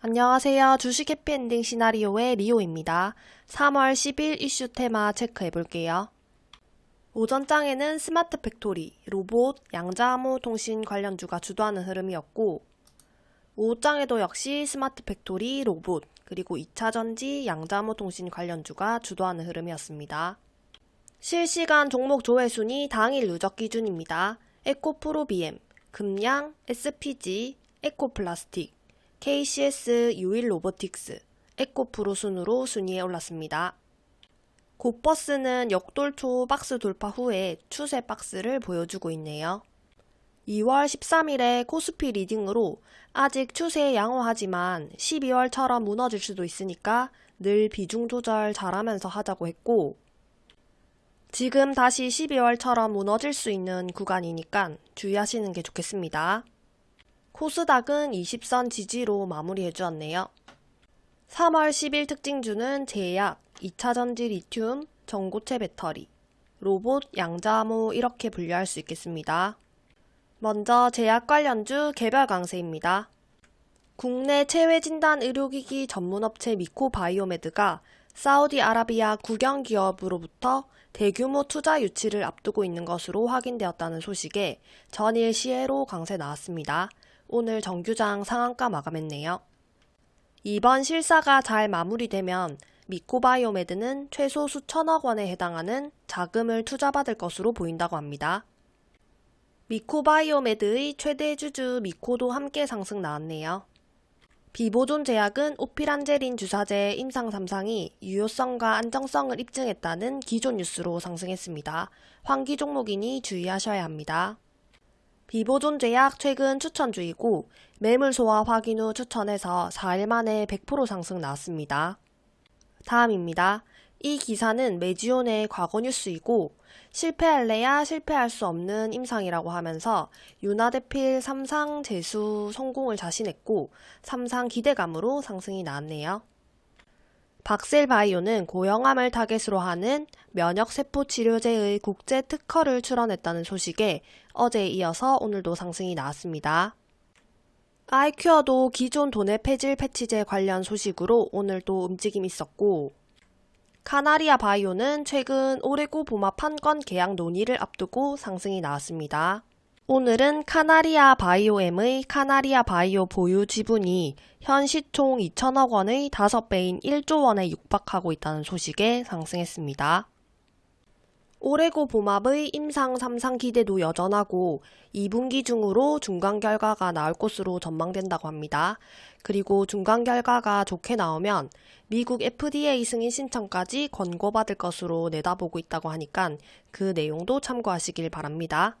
안녕하세요. 주식 해피엔딩 시나리오의 리오입니다. 3월 10일 이슈 테마 체크해 볼게요. 오전장에는 스마트 팩토리, 로봇, 양자암호 통신 관련주가 주도하는 흐름이었고 오후장에도 역시 스마트 팩토리, 로봇, 그리고 2차전지, 양자암호 통신 관련주가 주도하는 흐름이었습니다. 실시간 종목 조회 순위 당일 누적 기준입니다. 에코프로비엠, 금양, SPG, 에코플라스틱, KCS 유일 로보틱스, 에코프로 순으로 순위에 올랐습니다. 고버스는 역돌 초 박스 돌파 후에 추세 박스를 보여주고 있네요. 2월 13일에 코스피 리딩으로 아직 추세 양호하지만 12월처럼 무너질 수도 있으니까 늘 비중 조절 잘하면서 하자고 했고 지금 다시 12월처럼 무너질 수 있는 구간이니까 주의하시는 게 좋겠습니다. 코스닥은 20선 지지로 마무리해 주었네요. 3월 10일 특징주는 제약, 2차전지 리튬, 전고체 배터리, 로봇, 양자암호 이렇게 분류할 수 있겠습니다. 먼저 제약 관련주 개별 강세입니다. 국내 체외진단 의료기기 전문업체 미코바이오메드가 사우디아라비아 국영기업으로부터 대규모 투자 유치를 앞두고 있는 것으로 확인되었다는 소식에 전일 시에로 강세 나왔습니다. 오늘 정규장 상한가 마감했네요. 이번 실사가 잘 마무리되면 미코바이오메드는 최소 수천억 원에 해당하는 자금을 투자받을 것으로 보인다고 합니다. 미코바이오메드의 최대 주주 미코도 함께 상승 나왔네요. 비보존 제약은 오피란제린 주사제 임상 3상이 유효성과 안정성을 입증했다는 기존 뉴스로 상승했습니다. 환기 종목이니 주의하셔야 합니다. 비보존 제약 최근 추천주이고 매물 소화 확인 후 추천해서 4일 만에 100% 상승 나왔습니다. 다음입니다. 이 기사는 메지온의 과거 뉴스이고 실패할래야 실패할 수 없는 임상이라고 하면서 유나데필 3상 재수 성공을 자신했고 3상 기대감으로 상승이 나왔네요. 박셀바이오는 고형암을 타겟으로 하는 면역세포 치료제의 국제 특허를 출원했다는 소식에 어제에 이어서 오늘도 상승이 나왔습니다. 아이큐어도 기존 도내 폐질 패치제 관련 소식으로 오늘도 움직임이 있었고 카나리아 바이오는 최근 오레고 보마 판권 계약 논의를 앞두고 상승이 나왔습니다. 오늘은 카나리아 바이오엠의 카나리아 바이오 보유 지분이 현 시총 2천억 원의 5배인 1조 원에 육박하고 있다는 소식에 상승했습니다. 오레고 봄합의 임상 3상 기대도 여전하고 2분기 중으로 중간 결과가 나올 것으로 전망된다고 합니다. 그리고 중간 결과가 좋게 나오면 미국 FDA 승인 신청까지 권고받을 것으로 내다보고 있다고 하니까 그 내용도 참고하시길 바랍니다.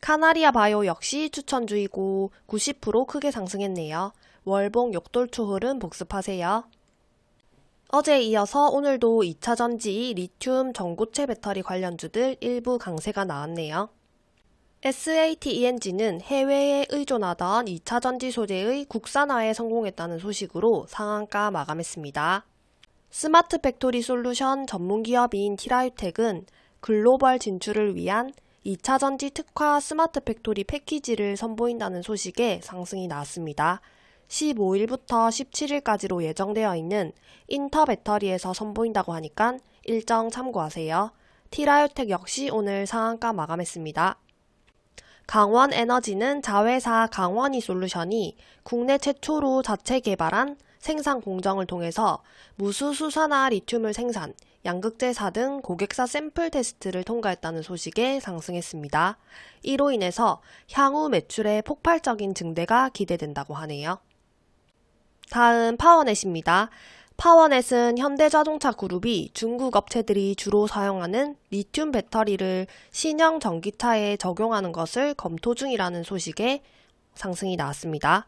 카나리아 바이오 역시 추천주이고 90% 크게 상승했네요. 월봉 역돌초 흐름 복습하세요. 어제에 이어서 오늘도 2차 전지, 리튬, 전고체 배터리 관련주들 일부 강세가 나왔네요. SATENG는 해외에 의존하던 2차 전지 소재의 국산화에 성공했다는 소식으로 상한가 마감했습니다. 스마트 팩토리 솔루션 전문기업인 티라유텍은 글로벌 진출을 위한 2차 전지 특화 스마트 팩토리 패키지를 선보인다는 소식에 상승이 나왔습니다. 15일부터 17일까지로 예정되어 있는 인터 배터리에서 선보인다고 하니까 일정 참고하세요. 티라유텍 역시 오늘 상한가 마감했습니다. 강원 에너지는 자회사 강원이 솔루션이 국내 최초로 자체 개발한 생산 공정을 통해서 무수수산화 리튬을 생산, 양극재사 등 고객사 샘플 테스트를 통과했다는 소식에 상승했습니다. 이로 인해서 향후 매출의 폭발적인 증대가 기대된다고 하네요. 다음 파워넷입니다. 파워넷은 현대자동차 그룹이 중국 업체들이 주로 사용하는 리튬 배터리를 신형 전기차에 적용하는 것을 검토 중이라는 소식에 상승이 나왔습니다.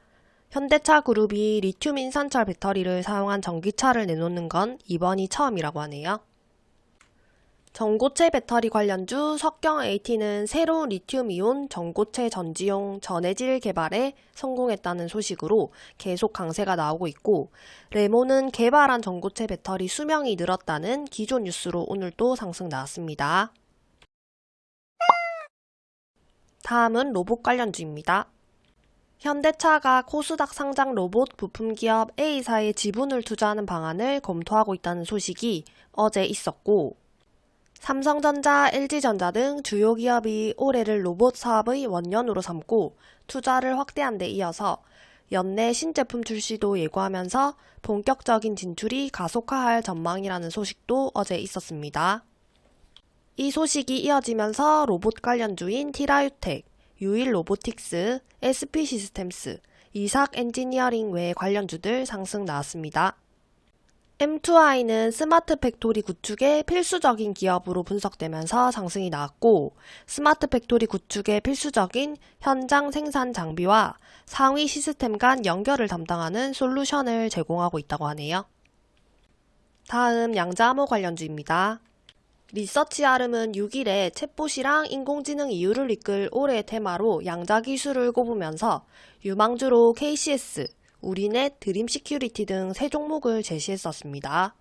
현대차 그룹이 리튬 인산철 배터리를 사용한 전기차를 내놓는 건 이번이 처음이라고 하네요. 전고체 배터리 관련주 석경 AT는 새로운 리튬이온 전고체 전지용 전해질 개발에 성공했다는 소식으로 계속 강세가 나오고 있고 레모는 개발한 전고체 배터리 수명이 늘었다는 기존 뉴스로 오늘도 상승 나왔습니다. 다음은 로봇 관련주입니다. 현대차가 코스닥 상장 로봇 부품 기업 A사에 지분을 투자하는 방안을 검토하고 있다는 소식이 어제 있었고, 삼성전자, LG전자 등 주요 기업이 올해를 로봇 사업의 원년으로 삼고 투자를 확대한 데 이어서 연내 신제품 출시도 예고하면서 본격적인 진출이 가속화할 전망이라는 소식도 어제 있었습니다. 이 소식이 이어지면서 로봇 관련주인 티라유텍, 유일 로보틱스, SP 시스템스, 이삭 엔지니어링 외 관련주들 상승 나왔습니다. M2i는 스마트 팩토리 구축의 필수적인 기업으로 분석되면서 상승이 나왔고, 스마트 팩토리 구축의 필수적인 현장 생산 장비와 상위 시스템 간 연결을 담당하는 솔루션을 제공하고 있다고 하네요. 다음 양자암호 관련주입니다. 리서치알음은 6일에 챗봇이랑 인공지능 이후를 이끌 올해의 테마로 양자 기술을 꼽으면서 유망주로 KCS, 우리넷, 드림 시큐리티 등 세 종목을 제시했었습니다.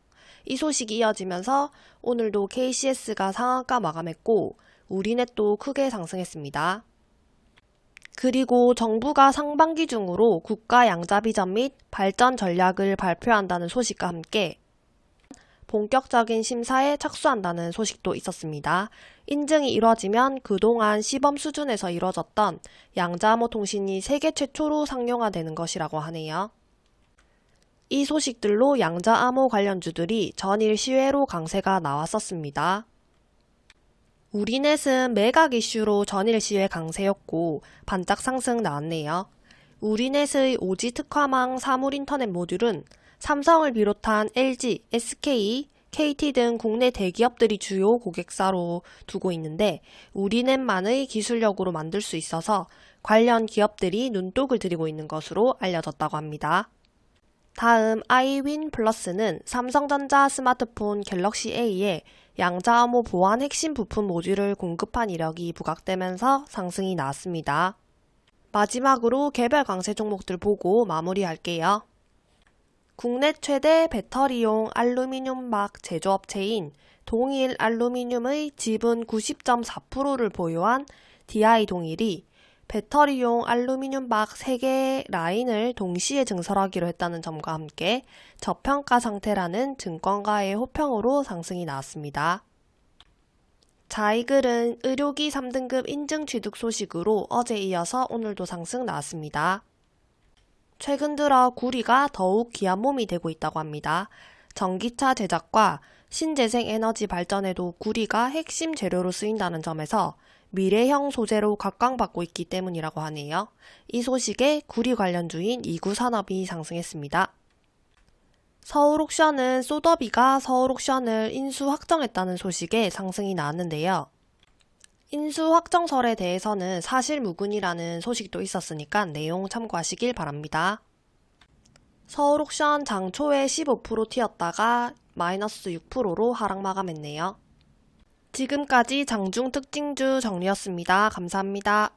이 소식이 이어지면서 오늘도 KCS가 상한가 마감했고 우리넷도 크게 상승했습니다. 그리고 정부가 상반기 중으로 국가 양자 비전 및 발전 전략을 발표한다는 소식과 함께 본격적인 심사에 착수한다는 소식도 있었습니다. 인증이 이뤄지면 그동안 시범 수준에서 이뤄졌던 양자암호 통신이 세계 최초로 상용화되는 것이라고 하네요. 이 소식들로 양자암호 관련주들이 전일 시외로 강세가 나왔었습니다. 우리넷은 매각 이슈로 전일 시외 강세였고 반짝 상승 나왔네요. 우리넷의 오지 특화망 사물인터넷 모듈은 삼성을 비롯한 LG, SK, KT 등 국내 대기업들이 주요 고객사로 두고 있는데 우리넷만의 기술력으로 만들 수 있어서 관련 기업들이 눈독을 들이고 있는 것으로 알려졌다고 합니다. 다음 iWin 플러스는 삼성전자 스마트폰 갤럭시 A에 양자암호 보안 핵심 부품 모듈을 공급한 이력이 부각되면서 상승이 나왔습니다. 마지막으로 개별 강세 종목들 보고 마무리할게요. 국내 최대 배터리용 알루미늄 막 제조업체인 동일 알루미늄의 지분 90.4%를 보유한 DI 동일이 배터리용 알루미늄 막 3개의 라인을 동시에 증설하기로 했다는 점과 함께 저평가 상태라는 증권가의 호평으로 상승이 나왔습니다. 자, 이 글은 의료기 3등급 인증 취득 소식으로 어제 이어서 오늘도 상승 나왔습니다. 최근 들어 구리가 더욱 귀한 몸이 되고 있다고 합니다. 전기차 제작과 신재생 에너지 발전에도 구리가 핵심 재료로 쓰인다는 점에서 미래형 소재로 각광받고 있기 때문이라고 하네요. 이 소식에 구리 관련주인 이구 산업이 상승했습니다. 서울옥션은 소더비가 서울옥션을 인수 확정했다는 소식에 상승이 나왔는데요. 인수 확정설에 대해서는 사실무근이라는 소식도 있었으니까 내용 참고하시길 바랍니다. 서울옥션 장초에 15% 튀었다가 마이너스 6%로 하락 마감했네요. 지금까지 장중 특징주 정리였습니다. 감사합니다.